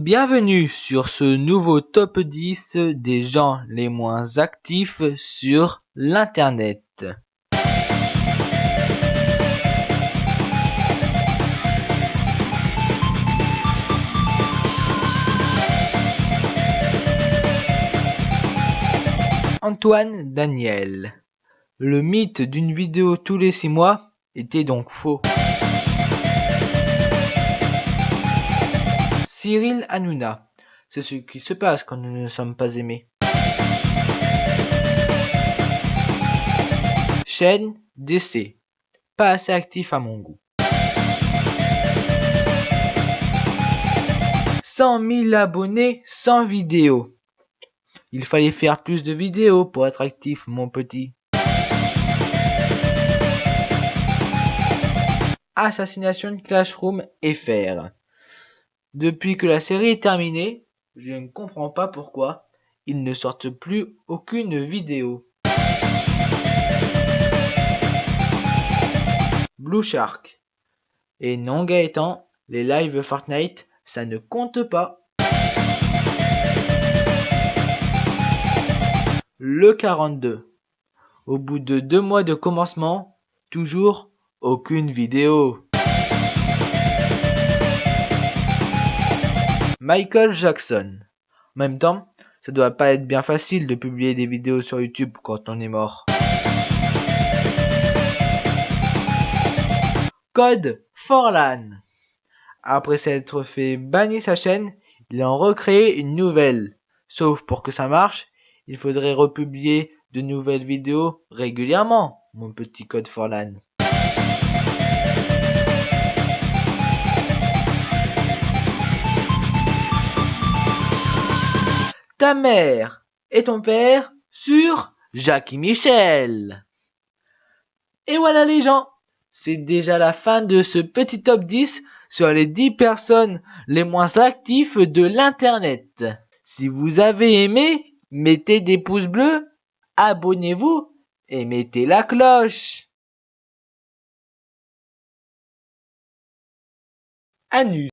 Bienvenue sur ce nouveau top 10 des gens les moins actifs sur l'internet. Antoine Daniel. Le mythe d'une vidéo tous les 6 mois était donc faux. Cyril Hanouna. C'est ce qui se passe quand nous ne sommes pas aimés. Chaîne DC. Pas assez actif à mon goût. 100 000 abonnés sans vidéo. Il fallait faire plus de vidéos pour être actif, mon petit. Assassination Classroom FR. Depuis que la série est terminée, je ne comprends pas pourquoi ils ne sortent plus aucune vidéo. Blue Shark. Et non Gaëtan, les lives Fortnite, ça ne compte pas. Le 42. Au bout de deux mois de commencement, toujours aucune vidéo. Michael Jackson. En même temps, ça doit pas être bien facile de publier des vidéos sur YouTube quand on est mort. Code Forlan. Après s'être fait bannir sa chaîne, il en recréé une nouvelle. Sauf pour que ça marche, il faudrait republier de nouvelles vidéos régulièrement, mon petit code Forlan. Ta mère et ton père sur Jackie Michel. Et voilà les gens, c'est déjà la fin de ce petit top 10 sur les 10 personnes les moins actifs de l'internet. Si vous avez aimé, mettez des pouces bleus, abonnez-vous et mettez la cloche. Anus.